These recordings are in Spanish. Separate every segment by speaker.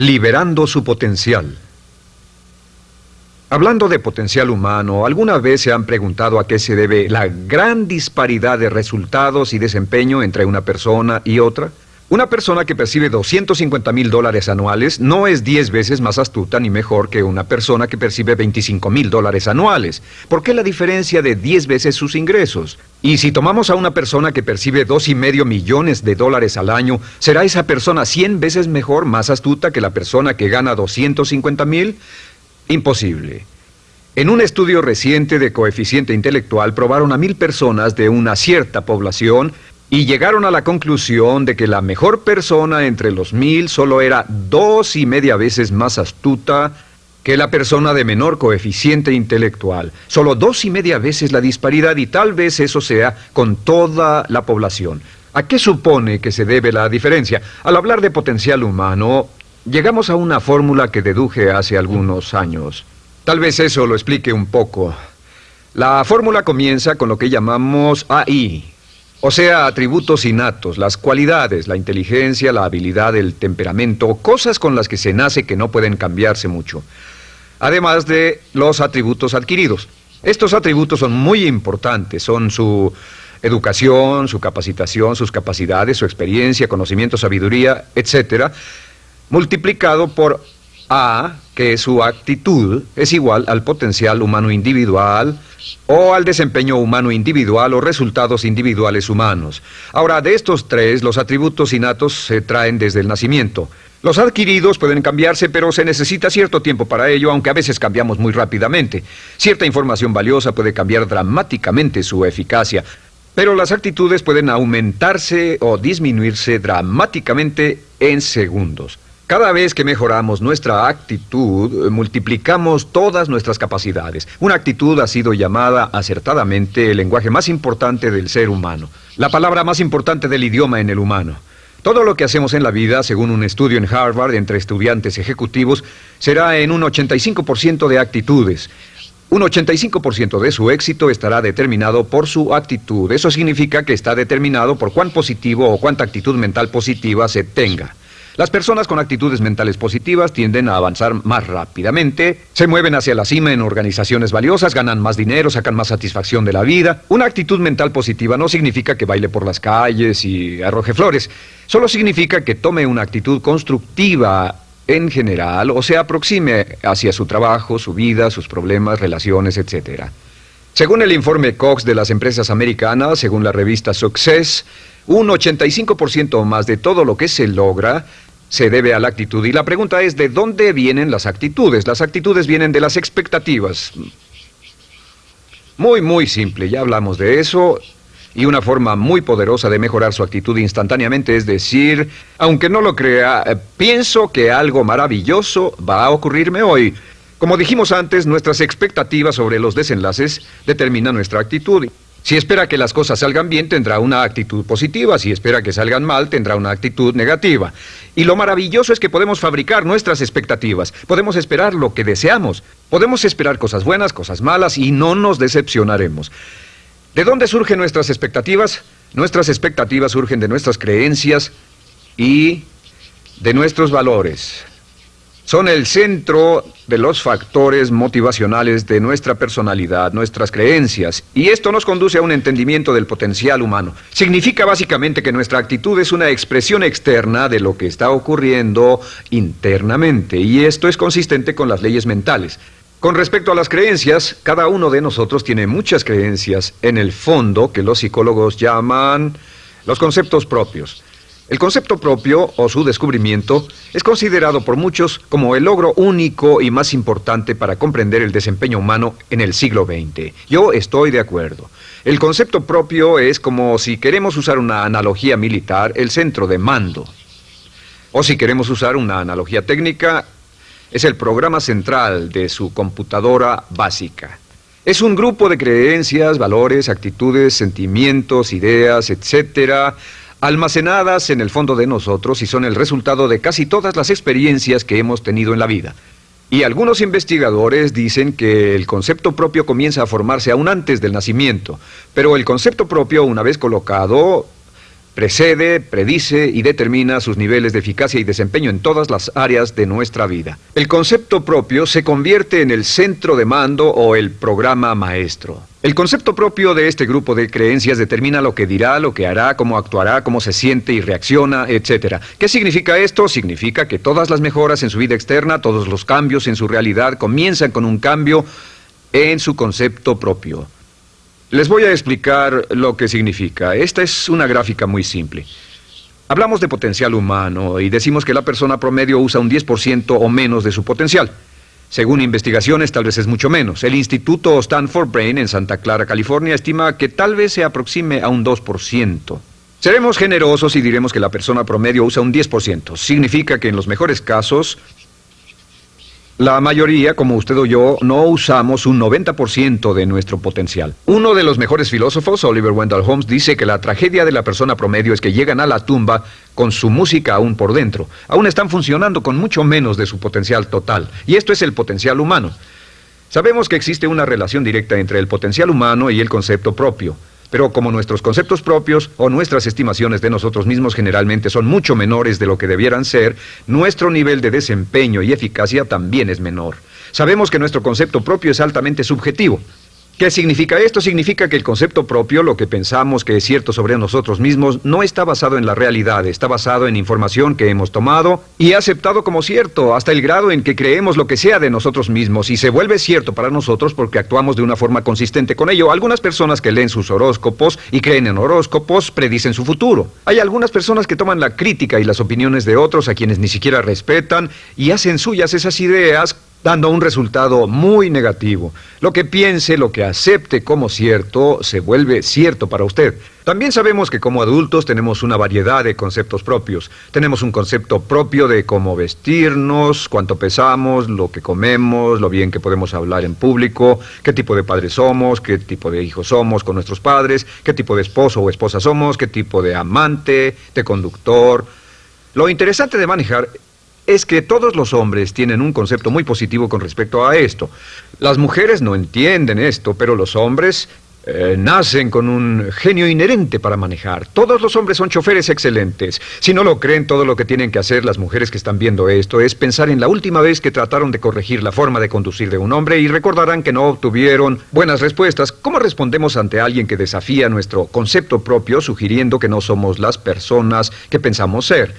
Speaker 1: Liberando su potencial. Hablando de potencial humano, ¿alguna vez se han preguntado a qué se debe la gran disparidad de resultados y desempeño entre una persona y otra? Una persona que percibe 250 mil dólares anuales no es 10 veces más astuta ni mejor que una persona que percibe 25 mil dólares anuales. ¿Por qué la diferencia de 10 veces sus ingresos? Y si tomamos a una persona que percibe dos y medio millones de dólares al año, ¿será esa persona 100 veces mejor, más astuta que la persona que gana 250 mil? Imposible. En un estudio reciente de coeficiente intelectual probaron a mil personas de una cierta población y llegaron a la conclusión de que la mejor persona entre los mil solo era dos y media veces más astuta que la persona de menor coeficiente intelectual. Solo dos y media veces la disparidad y tal vez eso sea con toda la población. ¿A qué supone que se debe la diferencia? Al hablar de potencial humano, llegamos a una fórmula que deduje hace algunos años. Tal vez eso lo explique un poco. La fórmula comienza con lo que llamamos AI, o sea, atributos innatos, las cualidades, la inteligencia, la habilidad, el temperamento, cosas con las que se nace que no pueden cambiarse mucho. Además de los atributos adquiridos. Estos atributos son muy importantes, son su educación, su capacitación, sus capacidades, su experiencia, conocimiento, sabiduría, etcétera, multiplicado por A, que su actitud es igual al potencial humano individual, o al desempeño humano individual o resultados individuales humanos. Ahora, de estos tres, los atributos innatos se traen desde el nacimiento. Los adquiridos pueden cambiarse, pero se necesita cierto tiempo para ello, aunque a veces cambiamos muy rápidamente. Cierta información valiosa puede cambiar dramáticamente su eficacia, pero las actitudes pueden aumentarse o disminuirse dramáticamente en segundos. Cada vez que mejoramos nuestra actitud, multiplicamos todas nuestras capacidades. Una actitud ha sido llamada acertadamente el lenguaje más importante del ser humano, la palabra más importante del idioma en el humano. Todo lo que hacemos en la vida, según un estudio en Harvard entre estudiantes ejecutivos, será en un 85% de actitudes. Un 85% de su éxito estará determinado por su actitud. Eso significa que está determinado por cuán positivo o cuánta actitud mental positiva se tenga. Las personas con actitudes mentales positivas tienden a avanzar más rápidamente, se mueven hacia la cima en organizaciones valiosas, ganan más dinero, sacan más satisfacción de la vida. Una actitud mental positiva no significa que baile por las calles y arroje flores, solo significa que tome una actitud constructiva en general o se aproxime hacia su trabajo, su vida, sus problemas, relaciones, etc. Según el informe Cox de las empresas americanas, según la revista Success, un 85% o más de todo lo que se logra se debe a la actitud. Y la pregunta es, ¿de dónde vienen las actitudes? Las actitudes vienen de las expectativas. Muy, muy simple, ya hablamos de eso. Y una forma muy poderosa de mejorar su actitud instantáneamente es decir, aunque no lo crea, pienso que algo maravilloso va a ocurrirme hoy. Como dijimos antes, nuestras expectativas sobre los desenlaces determinan nuestra actitud. Si espera que las cosas salgan bien, tendrá una actitud positiva. Si espera que salgan mal, tendrá una actitud negativa. Y lo maravilloso es que podemos fabricar nuestras expectativas. Podemos esperar lo que deseamos. Podemos esperar cosas buenas, cosas malas y no nos decepcionaremos. ¿De dónde surgen nuestras expectativas? Nuestras expectativas surgen de nuestras creencias y de nuestros valores son el centro de los factores motivacionales de nuestra personalidad, nuestras creencias, y esto nos conduce a un entendimiento del potencial humano. Significa básicamente que nuestra actitud es una expresión externa de lo que está ocurriendo internamente, y esto es consistente con las leyes mentales. Con respecto a las creencias, cada uno de nosotros tiene muchas creencias en el fondo que los psicólogos llaman los conceptos propios. El concepto propio o su descubrimiento es considerado por muchos como el logro único y más importante para comprender el desempeño humano en el siglo XX. Yo estoy de acuerdo. El concepto propio es como si queremos usar una analogía militar, el centro de mando. O si queremos usar una analogía técnica, es el programa central de su computadora básica. Es un grupo de creencias, valores, actitudes, sentimientos, ideas, etcétera, almacenadas en el fondo de nosotros y son el resultado de casi todas las experiencias que hemos tenido en la vida. Y algunos investigadores dicen que el concepto propio comienza a formarse aún antes del nacimiento, pero el concepto propio, una vez colocado, precede, predice y determina sus niveles de eficacia y desempeño en todas las áreas de nuestra vida. El concepto propio se convierte en el centro de mando o el programa maestro. El concepto propio de este grupo de creencias determina lo que dirá, lo que hará, cómo actuará, cómo se siente y reacciona, etc. ¿Qué significa esto? Significa que todas las mejoras en su vida externa, todos los cambios en su realidad comienzan con un cambio en su concepto propio. Les voy a explicar lo que significa. Esta es una gráfica muy simple. Hablamos de potencial humano y decimos que la persona promedio usa un 10% o menos de su potencial. Según investigaciones, tal vez es mucho menos. El Instituto Stanford Brain en Santa Clara, California, estima que tal vez se aproxime a un 2%. Seremos generosos y diremos que la persona promedio usa un 10%. Significa que en los mejores casos, la mayoría, como usted o yo, no usamos un 90% de nuestro potencial. Uno de los mejores filósofos, Oliver Wendell Holmes, dice que la tragedia de la persona promedio es que llegan a la tumba con su música aún por dentro. Aún están funcionando con mucho menos de su potencial total. Y esto es el potencial humano. Sabemos que existe una relación directa entre el potencial humano y el concepto propio. Pero como nuestros conceptos propios o nuestras estimaciones de nosotros mismos generalmente son mucho menores de lo que debieran ser, nuestro nivel de desempeño y eficacia también es menor. Sabemos que nuestro concepto propio es altamente subjetivo. ¿Qué significa esto? Significa que el concepto propio, lo que pensamos que es cierto sobre nosotros mismos, no está basado en la realidad, está basado en información que hemos tomado y aceptado como cierto, hasta el grado en que creemos lo que sea de nosotros mismos y se vuelve cierto para nosotros porque actuamos de una forma consistente con ello. Algunas personas que leen sus horóscopos y creen en horóscopos predicen su futuro. Hay algunas personas que toman la crítica y las opiniones de otros a quienes ni siquiera respetan y hacen suyas esas ideas dando un resultado muy negativo. Lo que piense, lo que acepte como cierto, se vuelve cierto para usted. También sabemos que como adultos tenemos una variedad de conceptos propios. Tenemos un concepto propio de cómo vestirnos, cuánto pesamos, lo que comemos, lo bien que podemos hablar en público, qué tipo de padres somos, qué tipo de hijos somos con nuestros padres, qué tipo de esposo o esposa somos, qué tipo de amante, de conductor. Lo interesante de manejar es que todos los hombres tienen un concepto muy positivo con respecto a esto. Las mujeres no entienden esto, pero los hombres eh, nacen con un genio inherente para manejar. Todos los hombres son choferes excelentes. Si no lo creen, todo lo que tienen que hacer las mujeres que están viendo esto es pensar en la última vez que trataron de corregir la forma de conducir de un hombre y recordarán que no obtuvieron buenas respuestas. ¿Cómo respondemos ante alguien que desafía nuestro concepto propio sugiriendo que no somos las personas que pensamos ser?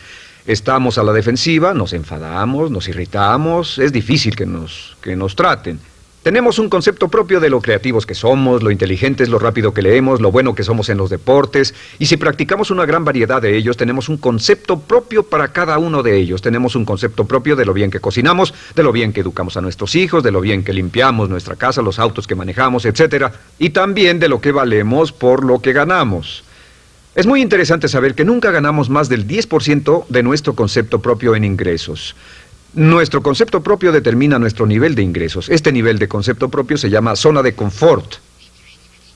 Speaker 1: Estamos a la defensiva, nos enfadamos, nos irritamos, es difícil que nos, que nos traten. Tenemos un concepto propio de lo creativos que somos, lo inteligentes, lo rápido que leemos, lo bueno que somos en los deportes, y si practicamos una gran variedad de ellos, tenemos un concepto propio para cada uno de ellos. Tenemos un concepto propio de lo bien que cocinamos, de lo bien que educamos a nuestros hijos, de lo bien que limpiamos nuestra casa, los autos que manejamos, etc. Y también de lo que valemos por lo que ganamos. Es muy interesante saber que nunca ganamos más del 10% de nuestro concepto propio en ingresos. Nuestro concepto propio determina nuestro nivel de ingresos. Este nivel de concepto propio se llama zona de confort.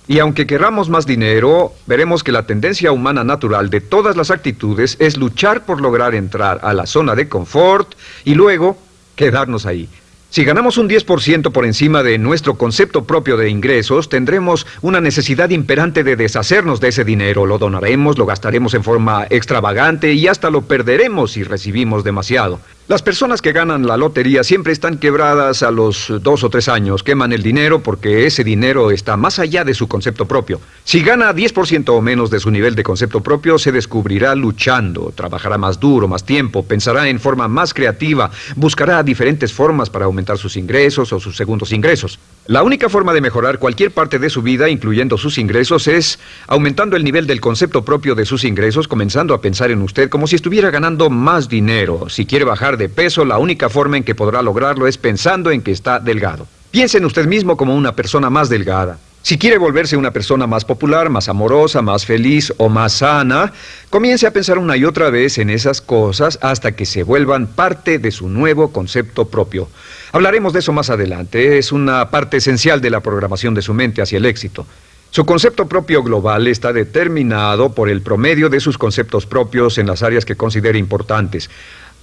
Speaker 1: Y aunque queramos más dinero, veremos que la tendencia humana natural de todas las actitudes es luchar por lograr entrar a la zona de confort y luego quedarnos ahí. Si ganamos un 10% por encima de nuestro concepto propio de ingresos, tendremos una necesidad imperante de deshacernos de ese dinero. Lo donaremos, lo gastaremos en forma extravagante y hasta lo perderemos si recibimos demasiado. Las personas que ganan la lotería siempre están quebradas a los dos o tres años, queman el dinero porque ese dinero está más allá de su concepto propio. Si gana 10% o menos de su nivel de concepto propio, se descubrirá luchando, trabajará más duro, más tiempo, pensará en forma más creativa, buscará diferentes formas para aumentar sus ingresos o sus segundos ingresos. La única forma de mejorar cualquier parte de su vida, incluyendo sus ingresos, es aumentando el nivel del concepto propio de sus ingresos, comenzando a pensar en usted como si estuviera ganando más dinero. Si quiere bajar de peso, la única forma en que podrá lograrlo es pensando en que está delgado. Piense en usted mismo como una persona más delgada. Si quiere volverse una persona más popular, más amorosa, más feliz o más sana, comience a pensar una y otra vez en esas cosas hasta que se vuelvan parte de su nuevo concepto propio. Hablaremos de eso más adelante. Es una parte esencial de la programación de su mente hacia el éxito. Su concepto propio global está determinado por el promedio de sus conceptos propios en las áreas que considere importantes.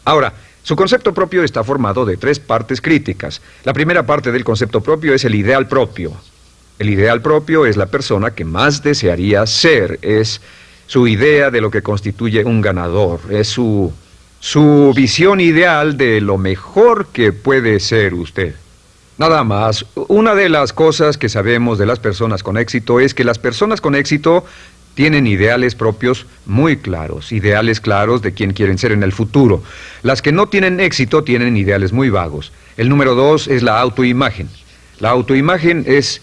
Speaker 1: Ahora, su concepto propio está formado de tres partes críticas. La primera parte del concepto propio es el ideal propio. El ideal propio es la persona que más desearía ser, es su idea de lo que constituye un ganador, es su, su visión ideal de lo mejor que puede ser usted. Nada más, una de las cosas que sabemos de las personas con éxito es que las personas con éxito tienen ideales propios muy claros, ideales claros de quién quieren ser en el futuro. Las que no tienen éxito tienen ideales muy vagos. El número dos es la autoimagen. La autoimagen es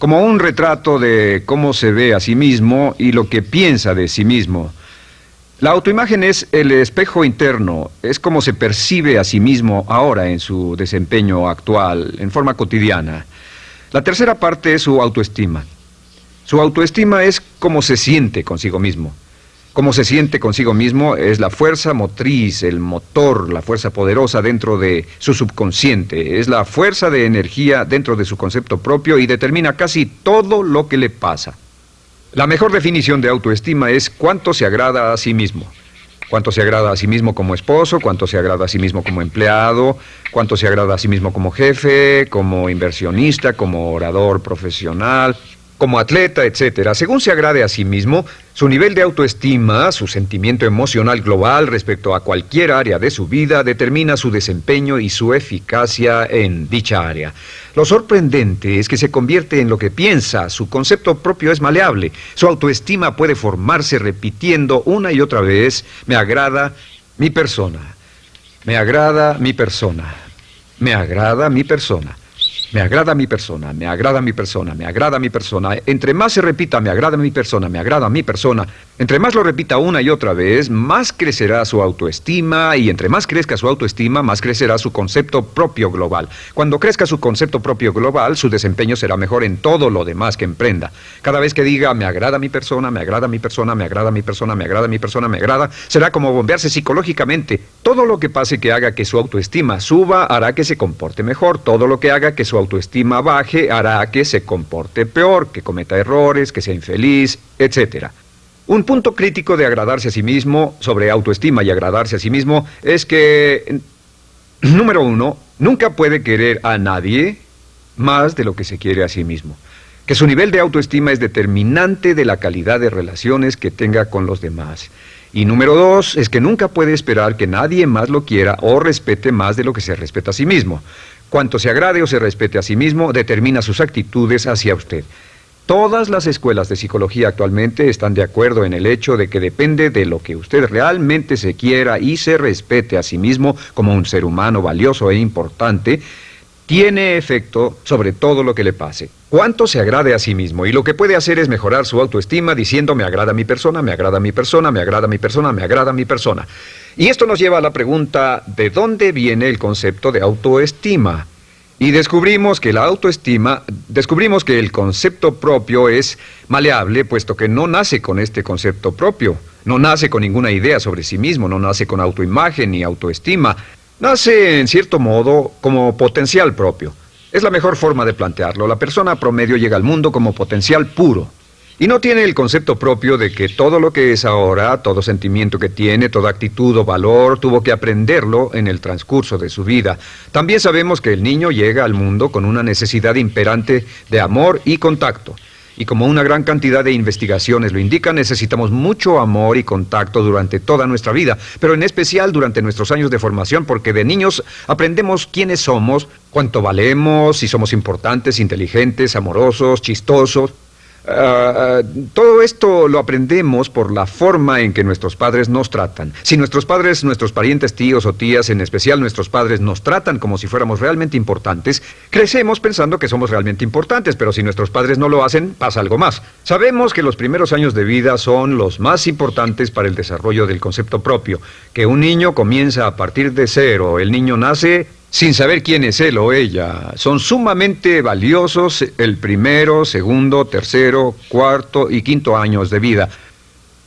Speaker 1: como un retrato de cómo se ve a sí mismo y lo que piensa de sí mismo. La autoimagen es el espejo interno, es como se percibe a sí mismo ahora en su desempeño actual, en forma cotidiana. La tercera parte es su autoestima. Su autoestima es cómo se siente consigo mismo. Cómo se siente consigo mismo es la fuerza motriz, el motor, la fuerza poderosa dentro de su subconsciente. Es la fuerza de energía dentro de su concepto propio y determina casi todo lo que le pasa. La mejor definición de autoestima es cuánto se agrada a sí mismo. Cuánto se agrada a sí mismo como esposo, cuánto se agrada a sí mismo como empleado, cuánto se agrada a sí mismo como jefe, como inversionista, como orador profesional, como atleta, etcétera, según se agrade a sí mismo, su nivel de autoestima, su sentimiento emocional global respecto a cualquier área de su vida determina su desempeño y su eficacia en dicha área. Lo sorprendente es que se convierte en lo que piensa, su concepto propio es maleable, su autoestima puede formarse repitiendo una y otra vez, me agrada mi persona, me agrada mi persona, me agrada mi persona. Me agrada mi persona, me agrada mi persona, me agrada mi persona. Entre más se repita, me agrada mi persona, me agrada mi persona, entre más lo repita una y otra vez, más crecerá su autoestima y entre más crezca su autoestima, más crecerá su concepto propio global. Cuando crezca su concepto propio global, su desempeño será mejor en todo lo demás que emprenda. Cada vez que diga, me agrada mi persona, me agrada mi persona, me agrada mi persona, me agrada mi persona, me agrada, será como bombearse psicológicamente. Todo lo que pase que haga que su autoestima suba hará que se comporte mejor. Todo lo que haga que su autoestima baje hará que se comporte peor, que cometa errores, que sea infeliz, etc. Un punto crítico de agradarse a sí mismo, sobre autoestima y agradarse a sí mismo, es que, número uno, nunca puede querer a nadie más de lo que se quiere a sí mismo. Que su nivel de autoestima es determinante de la calidad de relaciones que tenga con los demás. Y número dos, es que nunca puede esperar que nadie más lo quiera o respete más de lo que se respeta a sí mismo. Cuanto se agrade o se respete a sí mismo, determina sus actitudes hacia usted. Todas las escuelas de psicología actualmente están de acuerdo en el hecho de que depende de lo que usted realmente se quiera y se respete a sí mismo como un ser humano valioso e importante, tiene efecto sobre todo lo que le pase. Cuánto se agrade a sí mismo y lo que puede hacer es mejorar su autoestima diciendo me agrada mi persona, me agrada mi persona, me agrada mi persona, me agrada mi persona. Y esto nos lleva a la pregunta, ¿de dónde viene el concepto de autoestima? Y descubrimos que la autoestima, descubrimos que el concepto propio es maleable, puesto que no nace con este concepto propio, no nace con ninguna idea sobre sí mismo, no nace con autoimagen ni autoestima, nace en cierto modo como potencial propio. Es la mejor forma de plantearlo. La persona promedio llega al mundo como potencial puro. Y no tiene el concepto propio de que todo lo que es ahora, todo sentimiento que tiene, toda actitud o valor, tuvo que aprenderlo en el transcurso de su vida. También sabemos que el niño llega al mundo con una necesidad imperante de amor y contacto. Y como una gran cantidad de investigaciones lo indican, necesitamos mucho amor y contacto durante toda nuestra vida, pero en especial durante nuestros años de formación, porque de niños aprendemos quiénes somos, cuánto valemos, si somos importantes, inteligentes, amorosos, chistosos. Ah, todo esto lo aprendemos por la forma en que nuestros padres nos tratan. Si nuestros padres, nuestros parientes, tíos o tías, en especial nuestros padres, nos tratan como si fuéramos realmente importantes, crecemos pensando que somos realmente importantes, pero si nuestros padres no lo hacen, pasa algo más. Sabemos que los primeros años de vida son los más importantes para el desarrollo del concepto propio, que un niño comienza a partir de cero, el niño nace sin saber quién es él o ella. Son sumamente valiosos el primero, segundo, tercero, cuarto y quinto años de vida.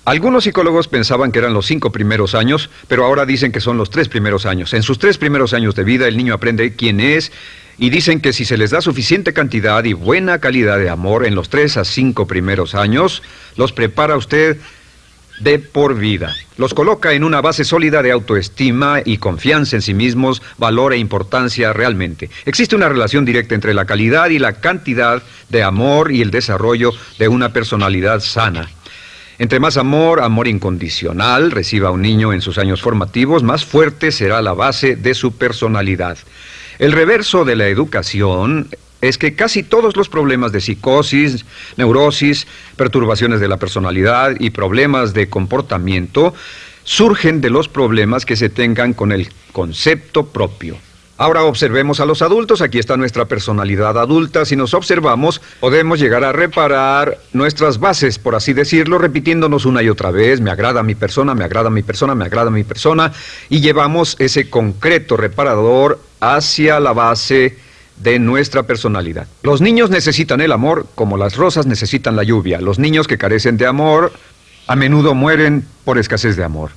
Speaker 1: Algunos psicólogos pensaban que eran los cinco primeros años, pero ahora dicen que son los tres primeros años. En sus tres primeros años de vida el niño aprende quién es y dicen que si se les da suficiente cantidad y buena calidad de amor en los tres a cinco primeros años, los prepara usted de por vida. Los coloca en una base sólida de autoestima y confianza en sí mismos, valor e importancia realmente. Existe una relación directa entre la calidad y la cantidad de amor y el desarrollo de una personalidad sana. Entre más amor, amor incondicional, reciba un niño en sus años formativos, más fuerte será la base de su personalidad. El reverso de la educación es que casi todos los problemas de psicosis, neurosis, perturbaciones de la personalidad y problemas de comportamiento surgen de los problemas que se tengan con el concepto propio. Ahora observemos a los adultos, aquí está nuestra personalidad adulta, si nos observamos podemos llegar a reparar nuestras bases, por así decirlo, repitiéndonos una y otra vez, me agrada mi persona, me agrada mi persona, me agrada mi persona, y llevamos ese concreto reparador hacia la base de nuestra personalidad. Los niños necesitan el amor como las rosas necesitan la lluvia. Los niños que carecen de amor a menudo mueren por escasez de amor.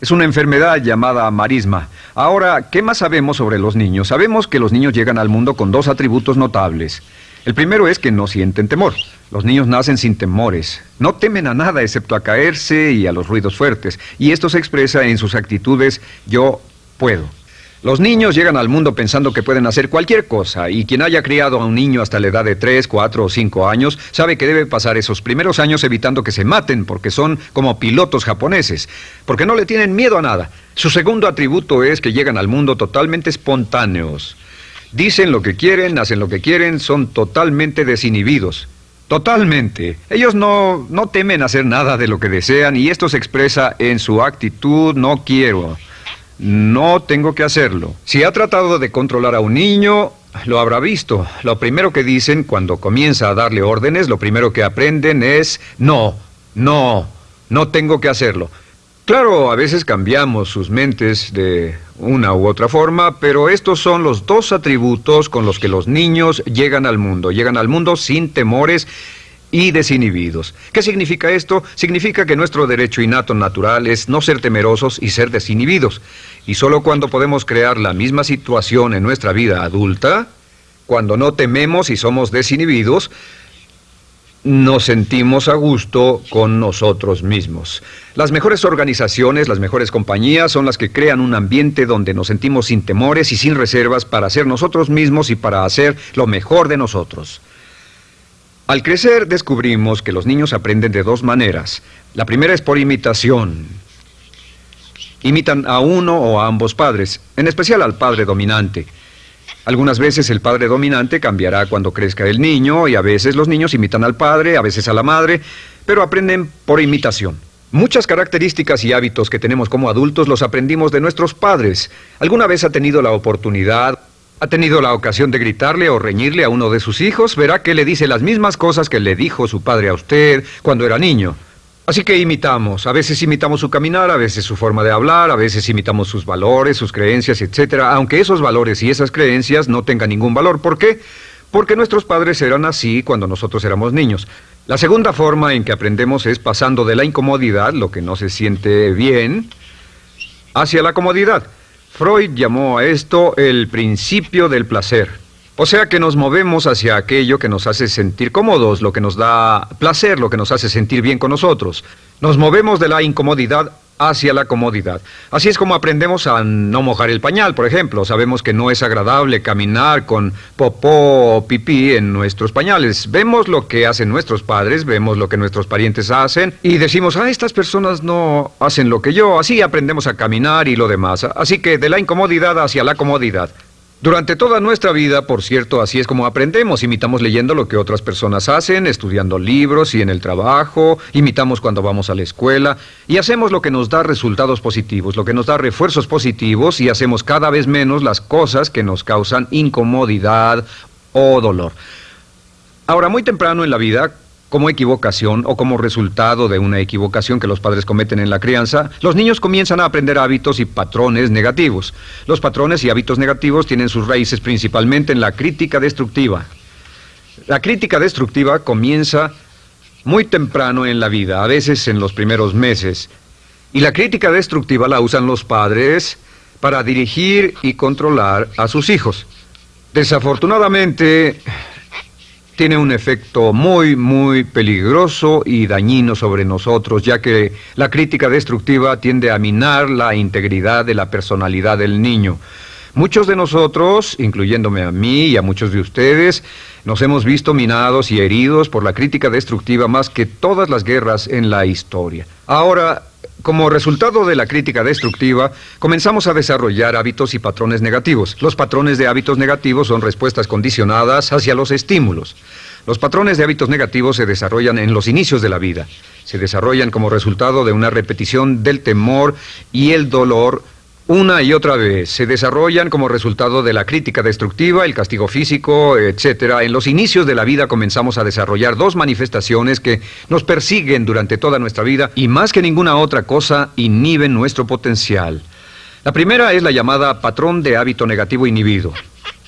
Speaker 1: Es una enfermedad llamada marisma. Ahora, ¿qué más sabemos sobre los niños? Sabemos que los niños llegan al mundo con dos atributos notables. El primero es que no sienten temor. Los niños nacen sin temores. No temen a nada excepto a caerse y a los ruidos fuertes. Y esto se expresa en sus actitudes yo puedo. Los niños llegan al mundo pensando que pueden hacer cualquier cosa y quien haya criado a un niño hasta la edad de 3, 4 o 5 años sabe que debe pasar esos primeros años evitando que se maten porque son como pilotos japoneses, porque no le tienen miedo a nada. Su segundo atributo es que llegan al mundo totalmente espontáneos. Dicen lo que quieren, hacen lo que quieren, son totalmente desinhibidos. Totalmente. Ellos no, no temen hacer nada de lo que desean y esto se expresa en su actitud no quiero. No tengo que hacerlo. Si ha tratado de controlar a un niño, lo habrá visto. Lo primero que dicen cuando comienza a darle órdenes, lo primero que aprenden es no, no, no tengo que hacerlo. Claro, a veces cambiamos sus mentes de una u otra forma, pero estos son los dos atributos con los que los niños llegan al mundo. Llegan al mundo sin temores y desinhibidos. ¿Qué significa esto? Significa que nuestro derecho innato natural es no ser temerosos y ser desinhibidos. Y solo cuando podemos crear la misma situación en nuestra vida adulta, cuando no tememos y somos desinhibidos, nos sentimos a gusto con nosotros mismos. Las mejores organizaciones, las mejores compañías son las que crean un ambiente donde nos sentimos sin temores y sin reservas para ser nosotros mismos y para hacer lo mejor de nosotros. Al crecer descubrimos que los niños aprenden de dos maneras. La primera es por imitación. Imitan a uno o a ambos padres, en especial al padre dominante. Algunas veces el padre dominante cambiará cuando crezca el niño y a veces los niños imitan al padre, a veces a la madre, pero aprenden por imitación. Muchas características y hábitos que tenemos como adultos los aprendimos de nuestros padres. ¿Alguna vez ha tenido la oportunidad ¿Ha tenido la ocasión de gritarle o reñirle a uno de sus hijos? Verá que le dice las mismas cosas que le dijo su padre a usted cuando era niño. Así que imitamos. A veces imitamos su caminar, a veces su forma de hablar, a veces imitamos sus valores, sus creencias, etc. Aunque esos valores y esas creencias no tengan ningún valor. ¿Por qué? Porque nuestros padres eran así cuando nosotros éramos niños. La segunda forma en que aprendemos es pasando de la incomodidad, lo que no se siente bien, hacia la comodidad. Freud llamó a esto el principio del placer. O sea que nos movemos hacia aquello que nos hace sentir cómodos, lo que nos da placer, lo que nos hace sentir bien con nosotros. Nos movemos de la incomodidad hacia la comodidad. Así es como aprendemos a no mojar el pañal, por ejemplo. Sabemos que no es agradable caminar con popó o pipí en nuestros pañales. Vemos lo que hacen nuestros padres, vemos lo que nuestros parientes hacen y decimos, ah, estas personas no hacen lo que yo. Así aprendemos a caminar y lo demás. Así que de la incomodidad hacia la comodidad. Durante toda nuestra vida, por cierto, así es como aprendemos. Imitamos leyendo lo que otras personas hacen, estudiando libros y en el trabajo, imitamos cuando vamos a la escuela y hacemos lo que nos da resultados positivos, lo que nos da refuerzos positivos y hacemos cada vez menos las cosas que nos causan incomodidad o dolor. Ahora, muy temprano en la vida, como equivocación o como resultado de una equivocación que los padres cometen en la crianza, los niños comienzan a aprender hábitos y patrones negativos. Los patrones y hábitos negativos tienen sus raíces principalmente en la crítica destructiva. La crítica destructiva comienza muy temprano en la vida, a veces en los primeros meses. Y la crítica destructiva la usan los padres para dirigir y controlar a sus hijos. Desafortunadamente, tiene un efecto muy, muy peligroso y dañino sobre nosotros, ya que la crítica destructiva tiende a minar la integridad de la personalidad del niño. Muchos de nosotros, incluyéndome a mí y a muchos de ustedes, nos hemos visto minados y heridos por la crítica destructiva más que todas las guerras en la historia. Ahora, como resultado de la crítica destructiva, comenzamos a desarrollar hábitos y patrones negativos. Los patrones de hábitos negativos son respuestas condicionadas hacia los estímulos. Los patrones de hábitos negativos se desarrollan en los inicios de la vida. Se desarrollan como resultado de una repetición del temor y el dolor una y otra vez. Se desarrollan como resultado de la crítica destructiva, el castigo físico, etc. En los inicios de la vida comenzamos a desarrollar dos manifestaciones que nos persiguen durante toda nuestra vida y más que ninguna otra cosa inhiben nuestro potencial. La primera es la llamada patrón de hábito negativo inhibido.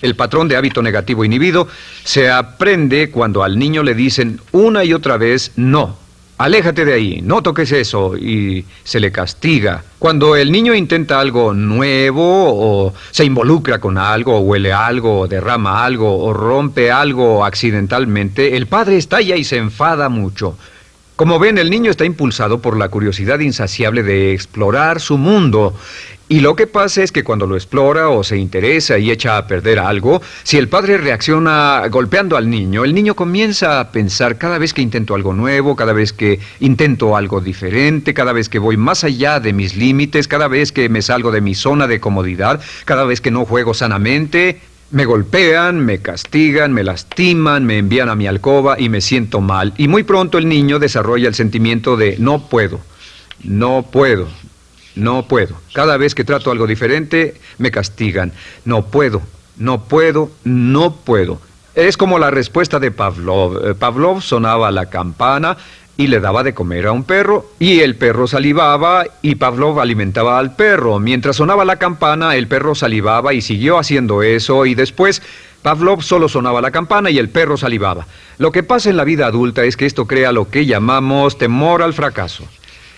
Speaker 1: El patrón de hábito negativo inhibido se aprende cuando al niño le dicen una y otra vez no. Aléjate de ahí, no toques eso y se le castiga. Cuando el niño intenta algo nuevo o se involucra con algo, o huele algo, o derrama algo, o rompe algo accidentalmente, el padre estalla y se enfada mucho. Como ven, el niño está impulsado por la curiosidad insaciable de explorar su mundo. Y lo que pasa es que cuando lo explora o se interesa y echa a perder algo, si el padre reacciona golpeando al niño, el niño comienza a pensar cada vez que intento algo nuevo, cada vez que intento algo diferente, cada vez que voy más allá de mis límites, cada vez que me salgo de mi zona de comodidad, cada vez que no juego sanamente, me golpean, me castigan, me lastiman, me envían a mi alcoba y me siento mal. Y muy pronto el niño desarrolla el sentimiento de no puedo, no puedo, no puedo. Cada vez que trato algo diferente, me castigan. No puedo, no puedo, no puedo. Es como la respuesta de Pavlov. Eh, Pavlov sonaba la campana y le daba de comer a un perro, y el perro salivaba y Pavlov alimentaba al perro. Mientras sonaba la campana, el perro salivaba y siguió haciendo eso, y después Pavlov solo sonaba la campana y el perro salivaba. Lo que pasa en la vida adulta es que esto crea lo que llamamos temor al fracaso.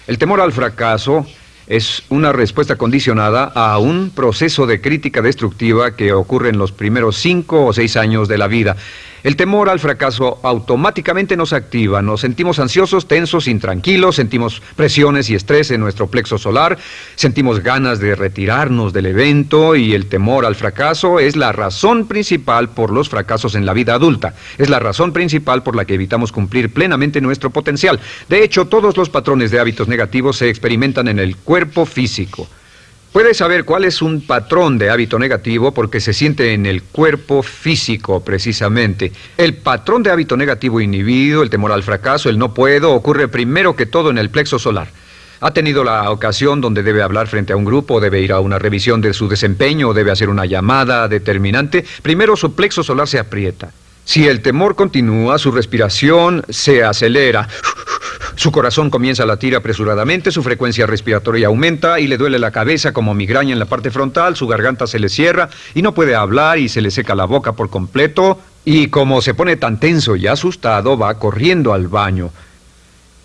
Speaker 1: El temor al fracaso es una respuesta condicionada a un proceso de crítica destructiva que ocurre en los primeros cinco o seis años de la vida. El temor al fracaso automáticamente nos activa, nos sentimos ansiosos, tensos, intranquilos, sentimos presiones y estrés en nuestro plexo solar, sentimos ganas de retirarnos del evento y el temor al fracaso es la razón principal por los fracasos en la vida adulta. Es la razón principal por la que evitamos cumplir plenamente nuestro potencial. De hecho, todos los patrones de hábitos negativos se experimentan en el cuerpo físico. Puede saber cuál es un patrón de hábito negativo porque se siente en el cuerpo físico, precisamente. El patrón de hábito negativo inhibido, el temor al fracaso, el no puedo, ocurre primero que todo en el plexo solar. Ha tenido la ocasión donde debe hablar frente a un grupo, debe ir a una revisión de su desempeño, debe hacer una llamada determinante. Primero su plexo solar se aprieta. Si el temor continúa, su respiración se acelera. Su corazón comienza a latir apresuradamente, su frecuencia respiratoria aumenta y le duele la cabeza como migraña en la parte frontal, su garganta se le cierra y no puede hablar y se le seca la boca por completo. Y como se pone tan tenso y asustado, va corriendo al baño.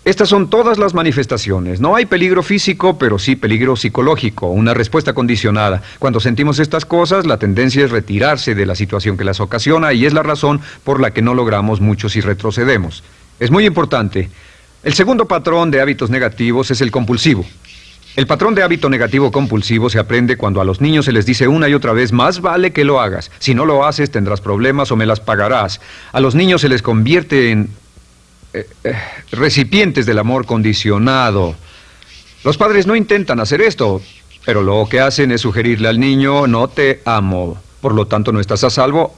Speaker 1: Estas son todas las manifestaciones. No hay peligro físico, pero sí peligro psicológico, una respuesta condicionada. Cuando sentimos estas cosas, la tendencia es retirarse de la situación que las ocasiona y es la razón por la que no logramos mucho si retrocedemos. Es muy importante el segundo patrón de hábitos negativos es el compulsivo. El patrón de hábito negativo compulsivo se aprende cuando a los niños se les dice una y otra vez, más vale que lo hagas. Si no lo haces tendrás problemas o me las pagarás. A los niños se les convierte en eh, eh, recipientes del amor condicionado. Los padres no intentan hacer esto, pero lo que hacen es sugerirle al niño, no te amo. Por lo tanto, no estás a salvo,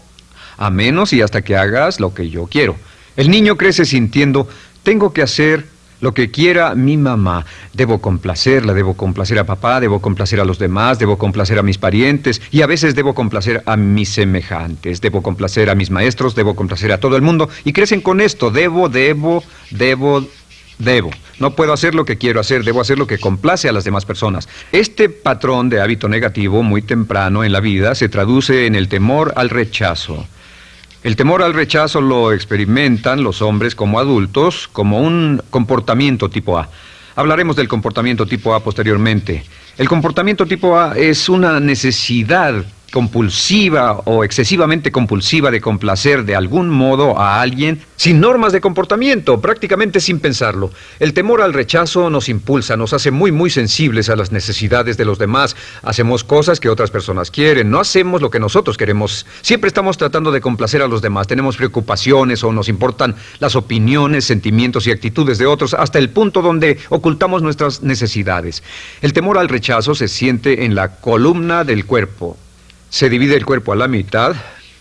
Speaker 1: a menos y hasta que hagas lo que yo quiero. El niño crece sintiendo, tengo que hacer lo que quiera mi mamá. Debo complacerla, debo complacer a papá, debo complacer a los demás, debo complacer a mis parientes y a veces debo complacer a mis semejantes, debo complacer a mis maestros, debo complacer a todo el mundo y crecen con esto, debo, debo, debo, debo. No puedo hacer lo que quiero hacer, debo hacer lo que complace a las demás personas. Este patrón de hábito negativo muy temprano en la vida se traduce en el temor al rechazo. El temor al rechazo lo experimentan los hombres como adultos como un comportamiento tipo A. Hablaremos del comportamiento tipo A posteriormente. El comportamiento tipo A es una necesidad compulsiva o excesivamente compulsiva de complacer de algún modo a alguien sin normas de comportamiento, prácticamente sin pensarlo. El temor al rechazo nos impulsa, nos hace muy muy sensibles a las necesidades de los demás. Hacemos cosas que otras personas quieren, no hacemos lo que nosotros queremos. Siempre estamos tratando de complacer a los demás, tenemos preocupaciones o nos importan las opiniones, sentimientos y actitudes de otros hasta el punto donde ocultamos nuestras necesidades. El temor al rechazo se siente en la columna del cuerpo, se divide el cuerpo a la mitad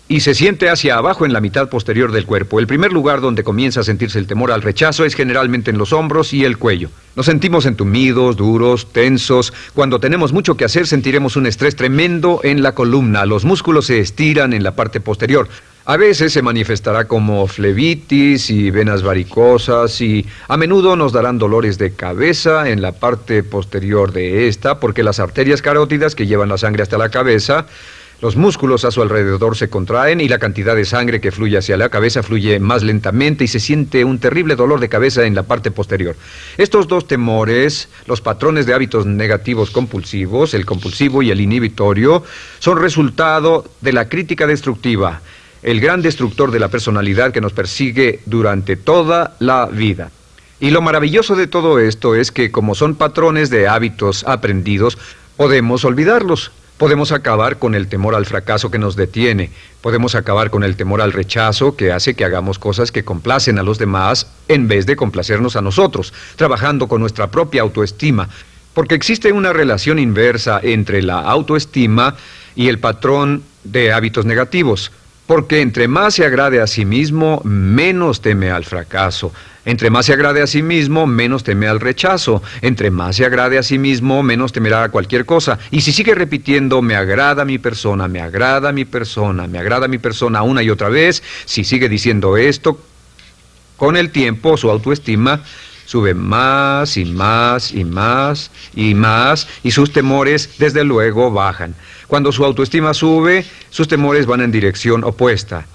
Speaker 1: y se siente hacia abajo en la mitad posterior del cuerpo. El primer lugar donde comienza a sentirse el temor al rechazo es generalmente en los hombros y el cuello. Nos sentimos entumidos, duros, tensos. Cuando tenemos mucho que hacer sentiremos un estrés tremendo en la columna. Los músculos se estiran en la parte posterior. A veces se manifestará como flebitis y venas varicosas y a menudo nos darán dolores de cabeza en la parte posterior de esta porque las arterias carótidas que llevan la sangre hasta la cabeza los músculos a su alrededor se contraen y la cantidad de sangre que fluye hacia la cabeza fluye más lentamente y se siente un terrible dolor de cabeza en la parte posterior. Estos dos temores, los patrones de hábitos negativos compulsivos, el compulsivo y el inhibitorio, son resultado de la crítica destructiva, el gran destructor de la personalidad que nos persigue durante toda la vida. Y lo maravilloso de todo esto es que como son patrones de hábitos aprendidos, podemos olvidarlos. Podemos acabar con el temor al fracaso que nos detiene. Podemos acabar con el temor al rechazo que hace que hagamos cosas que complacen a los demás en vez de complacernos a nosotros, trabajando con nuestra propia autoestima. Porque existe una relación inversa entre la autoestima y el patrón de hábitos negativos. Porque entre más se agrade a sí mismo, menos teme al fracaso. Entre más se agrade a sí mismo, menos teme al rechazo. Entre más se agrade a sí mismo, menos temerá a cualquier cosa. Y si sigue repitiendo, me agrada mi persona, me agrada mi persona, me agrada mi persona una y otra vez, si sigue diciendo esto, con el tiempo su autoestima sube más y más y más y más y sus temores desde luego bajan. Cuando su autoestima sube, sus temores van en dirección opuesta.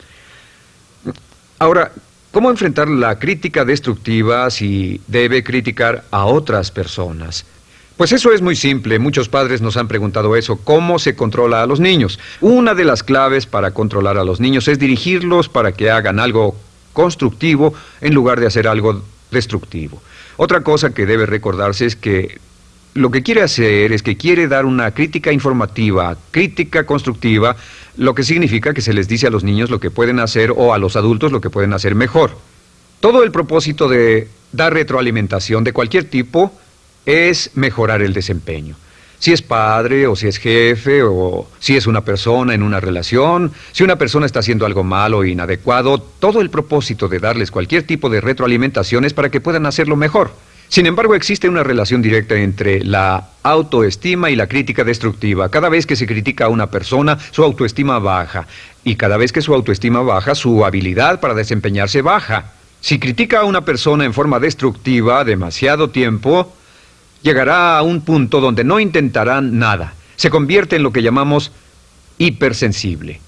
Speaker 1: Ahora, ¿cómo enfrentar la crítica destructiva si debe criticar a otras personas? Pues eso es muy simple. Muchos padres nos han preguntado eso. ¿Cómo se controla a los niños? Una de las claves para controlar a los niños es dirigirlos para que hagan algo constructivo en lugar de hacer algo destructivo. Otra cosa que debe recordarse es que lo que quiere hacer es que quiere dar una crítica informativa, crítica constructiva, lo que significa que se les dice a los niños lo que pueden hacer o a los adultos lo que pueden hacer mejor. Todo el propósito de dar retroalimentación de cualquier tipo es mejorar el desempeño. Si es padre o si es jefe o si es una persona en una relación, si una persona está haciendo algo malo o inadecuado, todo el propósito de darles cualquier tipo de retroalimentación es para que puedan hacerlo mejor. Sin embargo, existe una relación directa entre la autoestima y la crítica destructiva. Cada vez que se critica a una persona, su autoestima baja. Y cada vez que su autoestima baja, su habilidad para desempeñarse baja. Si critica a una persona en forma destructiva demasiado tiempo, llegará a un punto donde no intentarán nada. Se convierte en lo que llamamos hipersensible.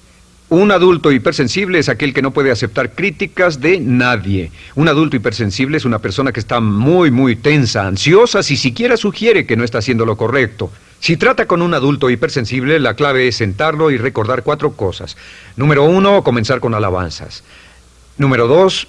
Speaker 1: Un adulto hipersensible es aquel que no puede aceptar críticas de nadie. Un adulto hipersensible es una persona que está muy, muy tensa, ansiosa, si siquiera sugiere que no está haciendo lo correcto. Si trata con un adulto hipersensible, la clave es sentarlo y recordar cuatro cosas. Número uno, comenzar con alabanzas. Número dos,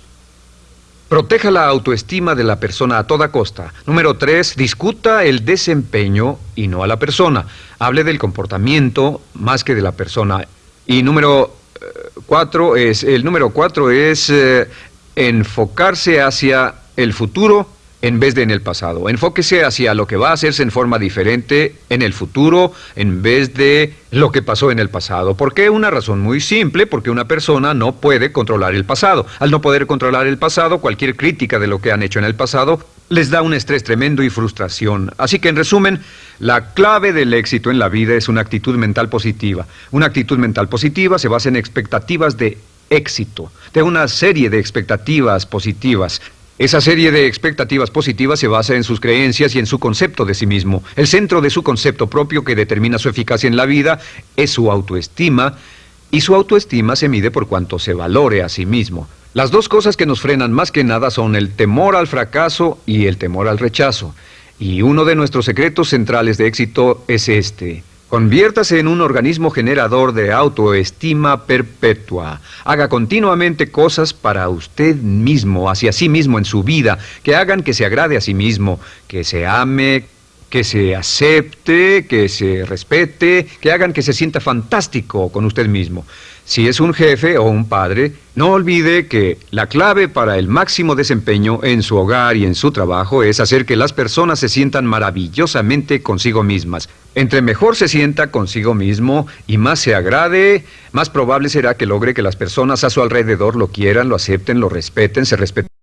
Speaker 1: Proteja la autoestima de la persona a toda costa. Número tres, discuta el desempeño y no a la persona. Hable del comportamiento más que de la persona. Y número eh, cuatro es, el número cuatro es eh, enfocarse hacia el futuro en vez de en el pasado. Enfóquese hacia lo que va a hacerse en forma diferente en el futuro en vez de lo que pasó en el pasado. ¿Por qué? Una razón muy simple, porque una persona no puede controlar el pasado. Al no poder controlar el pasado, cualquier crítica de lo que han hecho en el pasado les da un estrés tremendo y frustración. Así que en resumen, la clave del éxito en la vida es una actitud mental positiva. Una actitud mental positiva se basa en expectativas de éxito, de una serie de expectativas positivas. Esa serie de expectativas positivas se basa en sus creencias y en su concepto de sí mismo. El centro de su concepto propio que determina su eficacia en la vida es su autoestima, y su autoestima se mide por cuanto se valore a sí mismo. Las dos cosas que nos frenan más que nada son el temor al fracaso y el temor al rechazo. Y uno de nuestros secretos centrales de éxito es este, Conviértase en un organismo generador de autoestima perpetua. Haga continuamente cosas para usted mismo, hacia sí mismo en su vida, que hagan que se agrade a sí mismo, que se ame, que se acepte, que se respete, que hagan que se sienta fantástico con usted mismo. Si es un jefe o un padre, no olvide que la clave para el máximo desempeño en su hogar y en su trabajo es hacer que las personas se sientan maravillosamente consigo mismas. Entre mejor se sienta consigo mismo y más se agrade, más probable será que logre que las personas a su alrededor lo quieran, lo acepten, lo respeten, se respeten.